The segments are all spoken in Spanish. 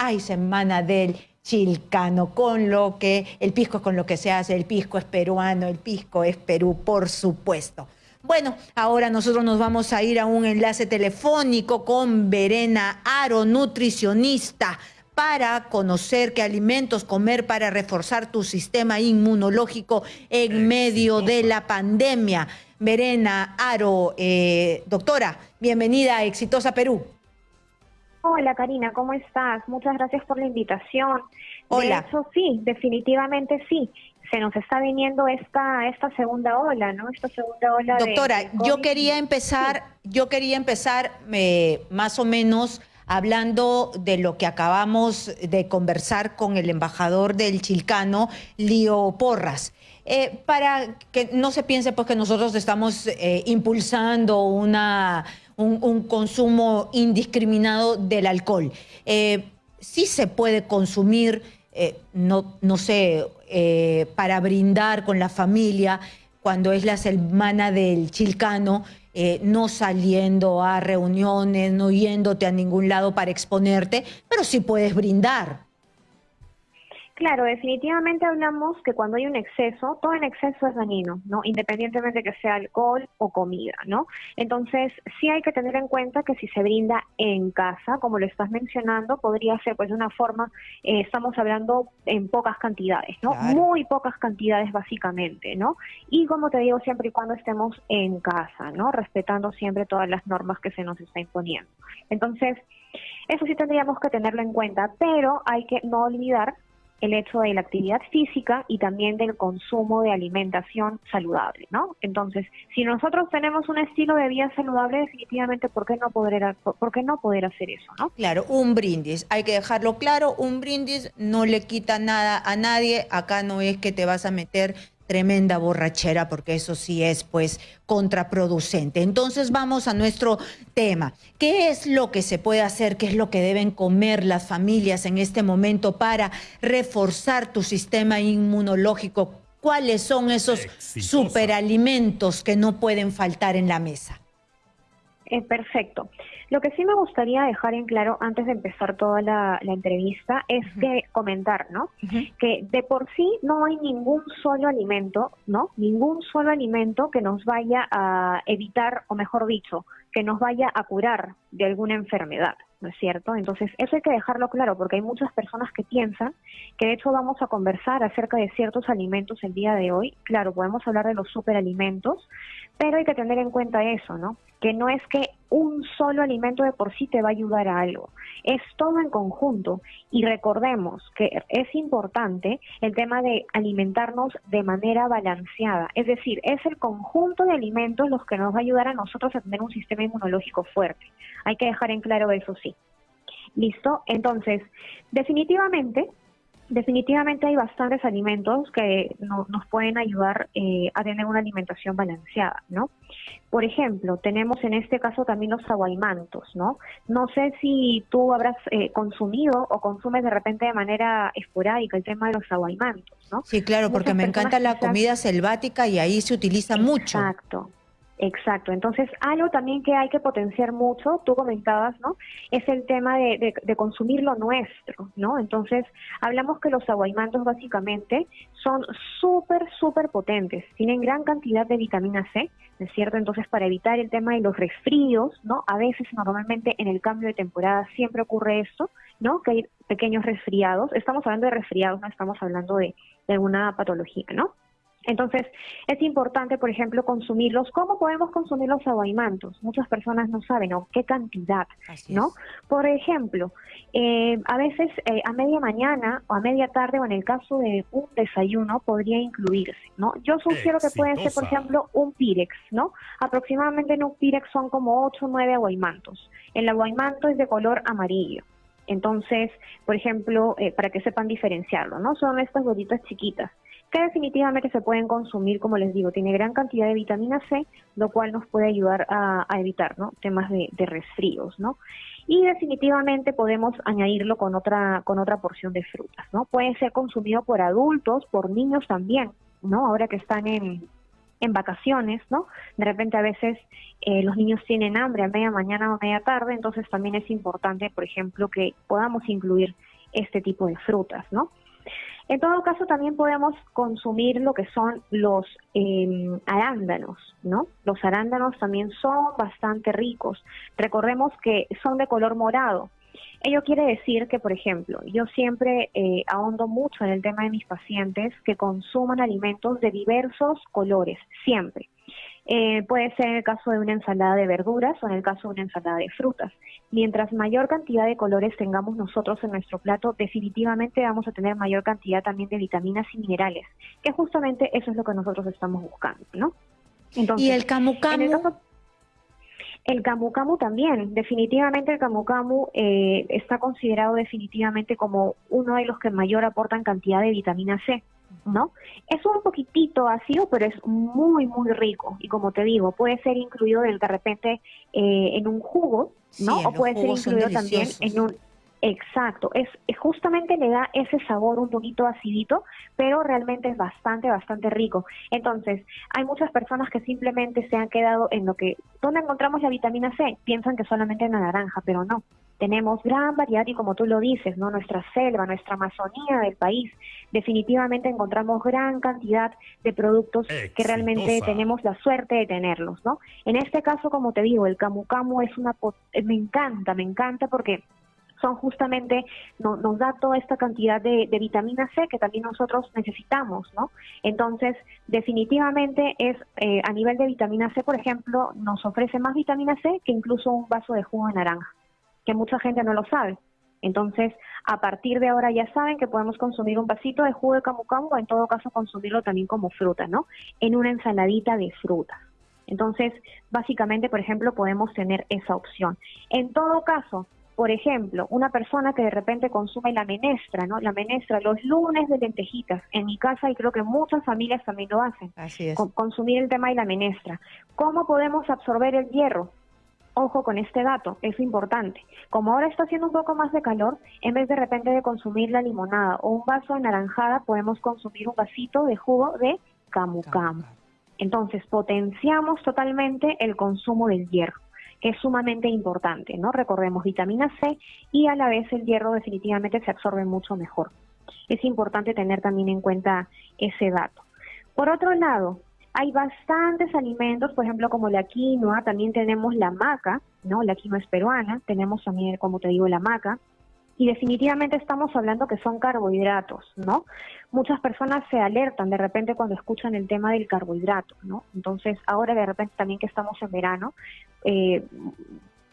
hay semana del chilcano, con lo que el pisco es con lo que se hace, el pisco es peruano, el pisco es Perú, por supuesto. Bueno, ahora nosotros nos vamos a ir a un enlace telefónico con Verena Aro, nutricionista, para conocer qué alimentos comer para reforzar tu sistema inmunológico en medio de la pandemia. Verena Aro, eh, doctora, bienvenida a Exitosa Perú. Hola Karina, ¿cómo estás? Muchas gracias por la invitación. Hola. De hecho, sí, definitivamente sí. Se nos está viniendo esta esta segunda ola, ¿no? Esta segunda ola. Doctora, yo quería empezar, yo quería empezar eh, más o menos hablando de lo que acabamos de conversar con el embajador del Chilcano, Lío Porras. Eh, para que no se piense pues que nosotros estamos eh, impulsando una un, consumo indiscriminado del alcohol. Eh, sí se puede consumir, eh, no, no sé, eh, para brindar con la familia cuando es la semana del chilcano, no saliendo a reuniones, no yéndote a ningún lado para exponerte, pero sí puedes brindar. Claro, definitivamente hablamos que cuando hay un exceso, todo en exceso es dañino, ¿no? Independientemente de que sea alcohol o comida, ¿no? Entonces, sí hay que tener en cuenta que si se brinda en casa, como lo estás mencionando, podría ser pues de una forma, eh, estamos hablando en pocas cantidades, ¿no? Muy pocas cantidades básicamente, ¿no? Y como te digo, siempre y cuando estemos en casa, ¿no? Respetando siempre todas las normas que se nos está imponiendo. Entonces, eso sí tendríamos que tenerlo en cuenta, pero hay que no olvidar el hecho de la actividad física y también del consumo de alimentación saludable, ¿no? Entonces, si nosotros tenemos un estilo de vida saludable, definitivamente, ¿por qué no poder, por qué no poder hacer eso, no? Claro, un brindis, hay que dejarlo claro, un brindis no le quita nada a nadie, acá no es que te vas a meter tremenda borrachera, porque eso sí es pues contraproducente. Entonces vamos a nuestro tema. ¿Qué es lo que se puede hacer? ¿Qué es lo que deben comer las familias en este momento para reforzar tu sistema inmunológico? ¿Cuáles son esos superalimentos que no pueden faltar en la mesa? Eh, perfecto. Lo que sí me gustaría dejar en claro antes de empezar toda la, entrevista es que comentar, ¿no? Que de por sí no hay ningún solo alimento, ¿no? Ningún solo alimento que nos vaya a evitar, o mejor dicho, que nos vaya a curar de alguna enfermedad. ¿no es cierto? Entonces, eso hay que dejarlo claro porque hay muchas personas que piensan que de hecho vamos a conversar acerca de ciertos alimentos el día de hoy. Claro, podemos hablar de los superalimentos, pero hay que tener en cuenta eso, ¿no? Que no es que un solo alimento de por sí te va a ayudar a algo, es todo en conjunto. Y recordemos que es importante el tema de alimentarnos de manera balanceada, es decir, es el conjunto de alimentos los que nos va a ayudar a nosotros a tener un sistema inmunológico fuerte. Hay que dejar en claro eso sí. ¿Listo? Entonces, definitivamente definitivamente hay bastantes alimentos que nos pueden ayudar eh, a tener una alimentación balanceada, ¿no? Por ejemplo, tenemos en este caso también los aguaimantos, ¿no? No sé si tú habrás eh, consumido o consumes de repente de manera esporádica el tema de los aguaimantos, ¿no? Sí, claro, porque me encanta la comida selvática y ahí se utiliza mucho. Exacto. Exacto, entonces algo también que hay que potenciar mucho, tú comentabas, ¿no? Es el tema de, consumir lo nuestro, ¿no? Entonces hablamos que los aguaimantos básicamente son súper, súper potentes, tienen gran cantidad de vitamina C, ¿no es cierto? Entonces para evitar el tema de los resfríos, ¿no? A veces normalmente en el cambio de temporada siempre ocurre esto, ¿no? Que hay pequeños resfriados, estamos hablando de resfriados, no estamos hablando de, de alguna patología, ¿no? Entonces, es importante, por ejemplo, consumirlos. ¿Cómo podemos consumir los aguaimantos? Muchas personas no saben, ¿o qué cantidad? ¿No? Por ejemplo, eh, a veces eh, a media mañana o a media tarde o en el caso de un desayuno podría incluirse, ¿no? Yo sugiero que pueden ser, por ejemplo, un pirex, ¿no? Aproximadamente en un pirex son como 8 o 9 aguaimantos. El aguaimanto es de color amarillo. Entonces, por ejemplo, eh, para que sepan diferenciarlo, ¿no? Son estas bolitas chiquitas que definitivamente se pueden consumir, como les digo, tiene gran cantidad de vitamina C, lo cual nos puede ayudar a, evitar ¿no? temas de, de, resfríos, ¿no? Y definitivamente podemos añadirlo con otra, con otra porción de frutas, ¿no? Puede ser consumido por adultos, por niños también, ¿no? Ahora que están en, en vacaciones, ¿no? De repente a veces eh, los niños tienen hambre a media mañana o media tarde, entonces también es importante, por ejemplo, que podamos incluir este tipo de frutas, ¿no? En todo caso, también podemos consumir lo que son los em, arándanos, ¿no? Los arándanos también son bastante ricos. Recordemos que son de color morado. Ello quiere decir que, por ejemplo, yo siempre eh, ahondo mucho en el tema de mis pacientes que consuman alimentos de diversos colores, siempre. Eh, puede ser en el caso de una ensalada de verduras o en el caso de una ensalada de frutas. Mientras mayor cantidad de colores tengamos nosotros en nuestro plato, definitivamente vamos a tener mayor cantidad también de vitaminas y minerales, que justamente eso es lo que nosotros estamos buscando, ¿no? ¿Y el camu camu? El camu camu también, definitivamente el camu camu eh, está considerado definitivamente como uno de los que mayor aportan cantidad de vitamina C. ¿no? Es un poquitito ácido, pero es muy, muy rico. Y como te digo, puede ser incluido de repente eh, en un jugo, ¿no? o puede ser incluido también en un... Exacto, es, justamente le da ese sabor un poquito acidito, pero realmente es bastante, bastante rico. Entonces, hay muchas personas que simplemente se han quedado en lo que, ¿dónde encontramos la vitamina C? Piensan que solamente en la naranja, pero no tenemos gran variedad y como tú lo dices, ¿no? Nuestra selva, nuestra Amazonía del país, definitivamente encontramos gran cantidad de productos que realmente tenemos la suerte de tenerlos, ¿no? En este caso, como te digo, el camu camu es una eh, me encanta, me encanta porque son justamente, nos da toda esta cantidad de, vitamina C que también nosotros necesitamos, ¿no? Entonces, definitivamente es, eh, a nivel de vitamina C, por ejemplo, nos ofrece más vitamina C que incluso un vaso de jugo de naranja que mucha gente no lo sabe. Entonces, a partir de ahora ya saben que podemos consumir un vasito de jugo de camu camu o en todo caso consumirlo también como fruta, ¿no? En una ensaladita de frutas. Entonces, básicamente, por ejemplo, podemos tener esa opción. En todo caso, por ejemplo, una persona que de repente consume la menestra, ¿no? La menestra los lunes de lentejitas. En mi casa y creo que muchas familias también lo hacen. Así es. consumir el tema de la menestra. ¿Cómo podemos absorber el hierro? Ojo con este dato, es importante. Como ahora está haciendo un poco más de calor, en vez de repente de consumir la limonada o un vaso de naranjada, podemos consumir un vasito de jugo de camu camu. Entonces, potenciamos totalmente el consumo del hierro, que es sumamente importante, ¿no? Recordemos vitamina C y a la vez el hierro definitivamente se absorbe mucho mejor. Es importante tener también en cuenta ese dato. Por otro lado, hay bastantes alimentos, por ejemplo, como la quinoa, también tenemos la maca, ¿no? La quinoa es peruana, tenemos también, como te digo, la maca, y definitivamente estamos hablando que son carbohidratos, ¿no? Muchas personas se alertan de repente cuando escuchan el tema del carbohidrato, ¿no? Entonces, ahora de repente también que estamos en verano, eh,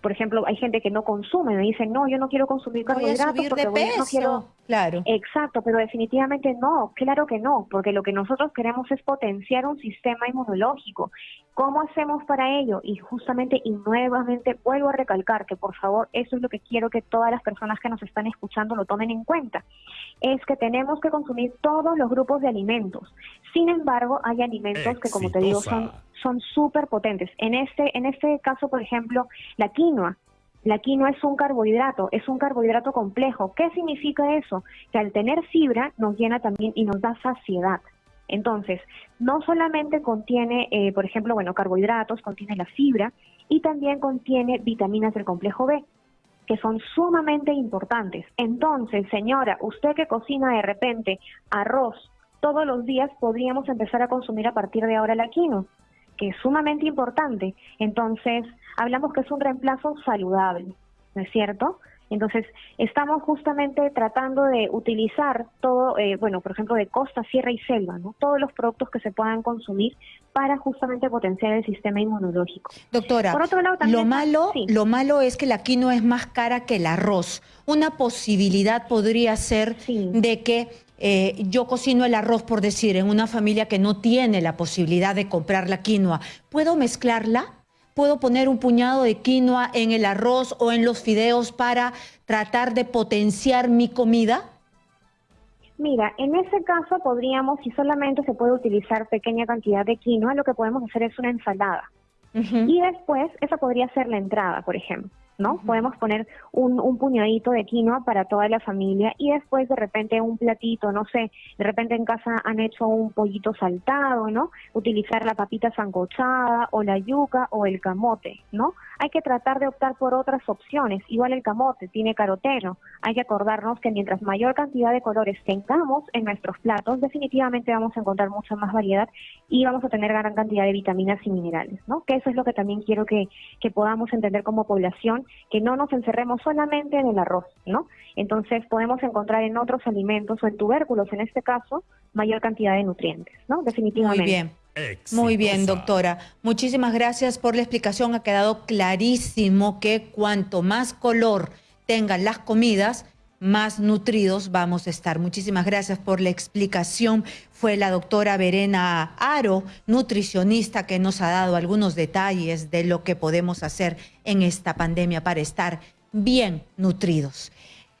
por ejemplo, hay gente que no consume, me dicen, no, yo no quiero consumir carbohidratos porque no quiero... Claro. Exacto, pero definitivamente no, claro que no, porque lo que nosotros queremos es potenciar un sistema inmunológico. ¿Cómo hacemos para ello? Y justamente y nuevamente vuelvo a recalcar que por favor, eso es lo que quiero que todas las personas que nos están escuchando lo tomen en cuenta. Es que tenemos que consumir todos los grupos de alimentos. Sin embargo, hay alimentos que como te digo son son súper potentes. En este, en este caso, por ejemplo, la quinoa. La quinoa es un carbohidrato, es un carbohidrato complejo. ¿Qué significa eso? Que al tener fibra nos llena también y nos da saciedad. Entonces, no solamente contiene, eh, por ejemplo, bueno, carbohidratos, contiene la fibra y también contiene vitaminas del complejo B, que son sumamente importantes. Entonces, señora, usted que cocina de repente arroz todos los días, podríamos empezar a consumir a partir de ahora la quinoa que es sumamente importante. Entonces, hablamos que es un reemplazo saludable, ¿no es cierto? Entonces, estamos justamente tratando de utilizar todo, eh, bueno, por ejemplo, de costa, sierra y selva, ¿no? Todos los productos que se puedan consumir para justamente potenciar el sistema inmunológico. Doctora, por otro lado, también, lo, malo, lo malo es que la quinoa es más cara que el arroz. Una posibilidad podría ser de que eh, yo cocino el arroz, por decir, en una familia que no tiene la posibilidad de comprar la quinoa. ¿Puedo mezclarla? ¿Puedo poner un puñado de quinoa en el arroz o en los fideos para tratar de potenciar mi comida? Mira, en ese caso podríamos, si solamente se puede utilizar pequeña cantidad de quinoa, lo que podemos hacer es una ensalada. Y después, esa podría ser la entrada, por ejemplo. ¿No? Podemos poner un, un, puñadito de quinoa para toda la familia y después de repente un platito, no sé, de repente en casa han hecho un pollito saltado, ¿no? Utilizar la papita sancochada o la yuca o el camote, ¿no? Hay que tratar de optar por otras opciones. Igual el camote tiene caroteno. Hay que acordarnos que mientras mayor cantidad de colores tengamos en nuestros platos, definitivamente vamos a encontrar mucha más variedad y vamos a tener gran cantidad de vitaminas y minerales, ¿no? Que eso es lo que también quiero que, que podamos entender como población que no nos encerremos solamente en el arroz, ¿no? Entonces podemos encontrar en otros alimentos o en tubérculos, en este caso, mayor cantidad de nutrientes, ¿no? Definitivamente. Muy bien. Muy bien, doctora. Muchísimas gracias por la explicación. Ha quedado clarísimo que cuanto más color tengan las comidas, más nutridos vamos a estar. Muchísimas gracias por la explicación. Fue la doctora Verena Aro, nutricionista, que nos ha dado algunos detalles de lo que podemos hacer en esta pandemia para estar bien nutridos.